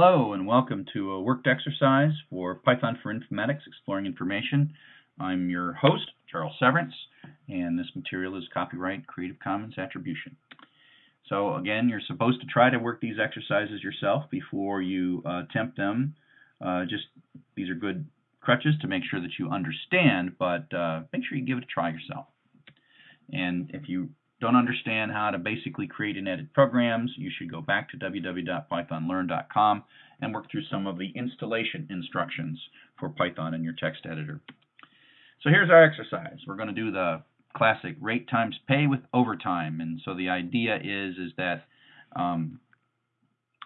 Hello and welcome to a worked exercise for Python for Informatics Exploring Information. I'm your host, Charles Severance, and this material is copyright Creative Commons Attribution. So again, you're supposed to try to work these exercises yourself before you uh, attempt them. Uh, just these are good crutches to make sure that you understand, but uh, make sure you give it a try yourself. And if you don't understand how to basically create and edit programs, you should go back to www.pythonlearn.com and work through some of the installation instructions for Python in your text editor. So here's our exercise. We're going to do the classic rate times pay with overtime. And so the idea is is that um,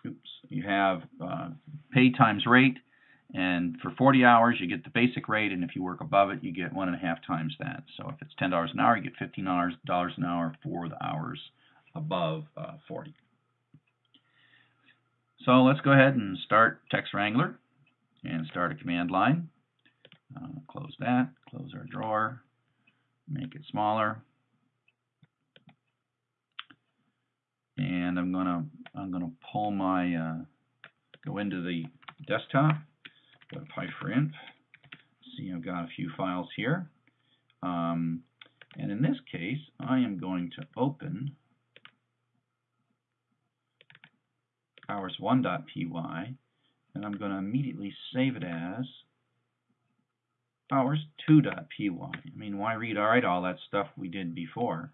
oops, you have uh, pay times rate and for 40 hours, you get the basic rate, and if you work above it, you get one and a half times that. So if it's $10 an hour, you get $15 an hour for the hours above uh, 40. So let's go ahead and start Text Wrangler and start a command line. Uh, close that, close our drawer, make it smaller. And I'm gonna I'm gonna pull my uh, go into the desktop Go to. See, I've got a few files here. Um, and in this case, I am going to open hours1.py, and I'm going to immediately save it as hours2.py. I mean, why read write all that stuff we did before?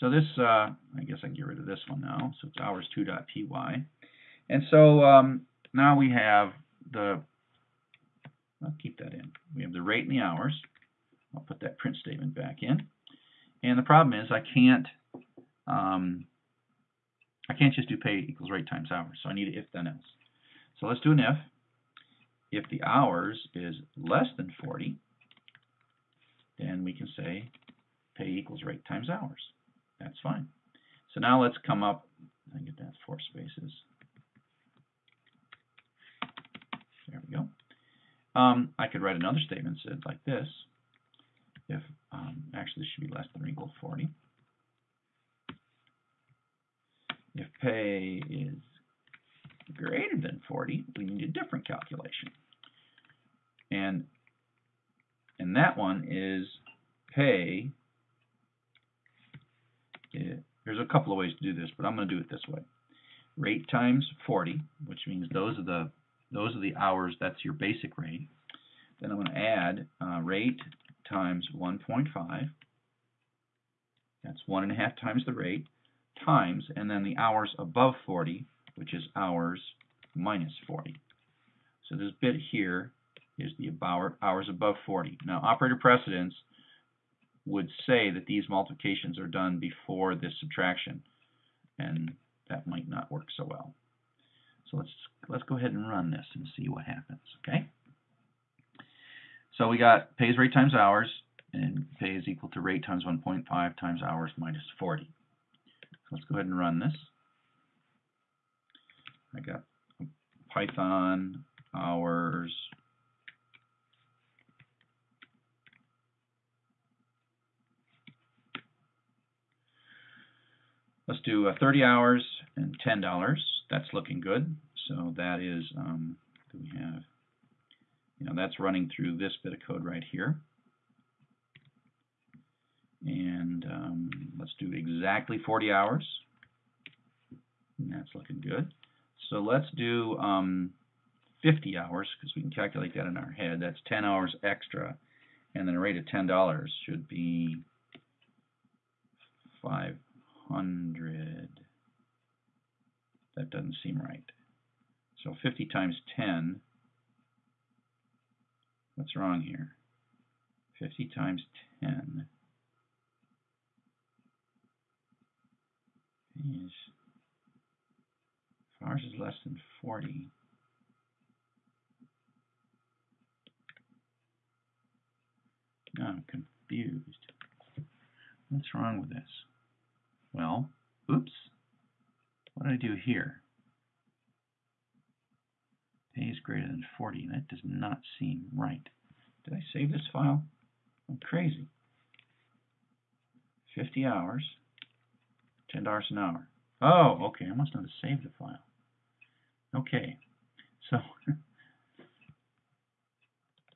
So this, uh, I guess I can get rid of this one now. So it's hours2.py. And so um, now we have the I'll keep that in. We have the rate and the hours. I'll put that print statement back in. And the problem is I can't um, I can't just do pay equals rate times hours. So I need an if then else. So let's do an if. If the hours is less than 40, then we can say pay equals rate times hours. That's fine. So now let's come up, I get that four spaces. There we go. Um, I could write another statement like this. If um, actually this should be less than or equal to 40. If pay is greater than 40, we need a different calculation. And and that one is pay. It, there's a couple of ways to do this, but I'm going to do it this way. Rate times 40, which means those are the those are the hours, that's your basic rate. Then I'm going to add uh, rate times 1.5. That's one and a half times the rate times, and then the hours above 40, which is hours minus 40. So this bit here is the hours above 40. Now, operator precedence would say that these multiplications are done before this subtraction, and that might not work so well. So let's let's go ahead and run this and see what happens. Okay. So we got pays rate times hours, and pay is equal to rate times 1.5 times hours minus 40. So let's go ahead and run this. I got Python hours Let's do uh, 30 hours and $10. That's looking good. So that is, um, we have, you know, that's running through this bit of code right here. And um, let's do exactly 40 hours. And that's looking good. So let's do um, 50 hours because we can calculate that in our head. That's 10 hours extra. And then a rate of $10 should be 5 hundred. That doesn't seem right. So 50 times 10, what's wrong here? 50 times 10 is, ours is less than 40, now I'm confused. What's wrong with this? Well, oops, what do I do here? Pay is greater than 40. That does not seem right. Did I save this file? I'm crazy. 50 hours, $10 an hour. Oh, okay, I must not have saved the file. Okay, So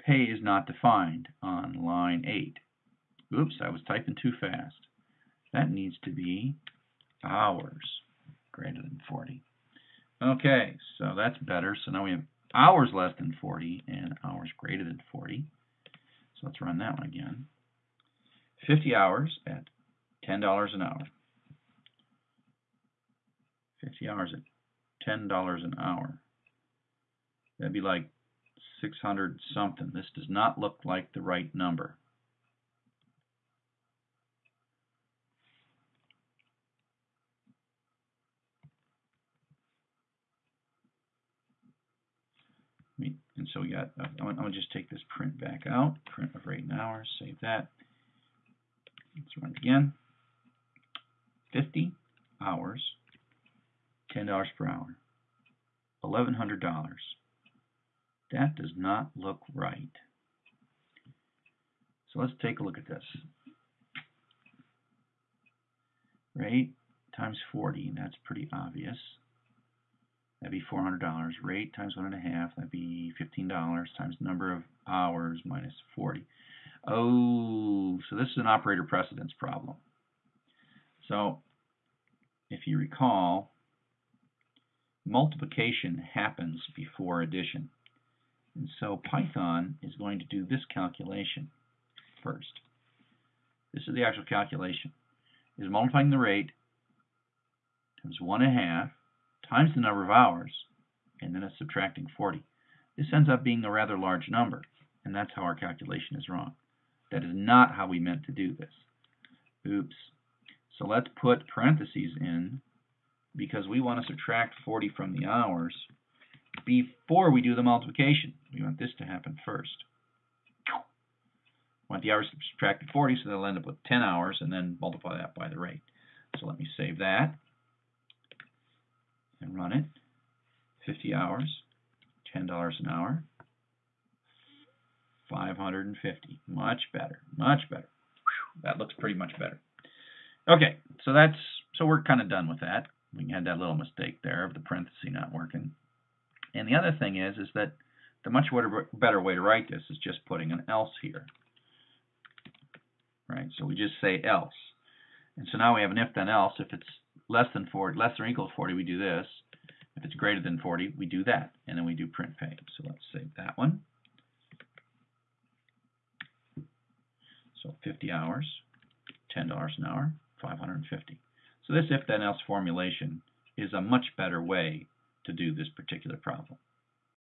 pay is not defined on line 8. Oops, I was typing too fast. That needs to be hours greater than 40. Okay, so that's better. So now we have hours less than 40 and hours greater than 40. So let's run that one again. 50 hours at $10 an hour. 50 hours at $10 an hour. That'd be like 600 something. This does not look like the right number. And so we got, I'm going to just take this print back out, print of rate hours, save that. Let's run it again. 50 hours, $10 per hour, $1,100. That does not look right. So let's take a look at this. Rate times 40, that's pretty obvious. That'd be $400. Rate times one and a half, that'd be $15 times number of hours minus 40. Oh, so this is an operator precedence problem. So if you recall, multiplication happens before addition. And so Python is going to do this calculation first. This is the actual calculation. Is multiplying the rate times one and a half times the number of hours, and then it's subtracting 40. This ends up being a rather large number, and that's how our calculation is wrong. That is not how we meant to do this. Oops. So let's put parentheses in because we want to subtract 40 from the hours before we do the multiplication. We want this to happen first. We want the hours subtracted 40, so they'll end up with 10 hours, and then multiply that by the rate. So let me save that and run it. 50 hours, $10 an hour, 550. Much better, much better. Whew, that looks pretty much better. Okay, so that's so we're kind of done with that. We had that little mistake there of the parenthesis not working. And the other thing is, is that the much better way to write this is just putting an else here. Right, so we just say else. And so now we have an if then else. If it's less than 40, less than or equal to 40, we do this. If it's greater than 40, we do that. And then we do print pay. So let's save that one. So 50 hours, $10 an hour, 550. So this if then else formulation is a much better way to do this particular problem.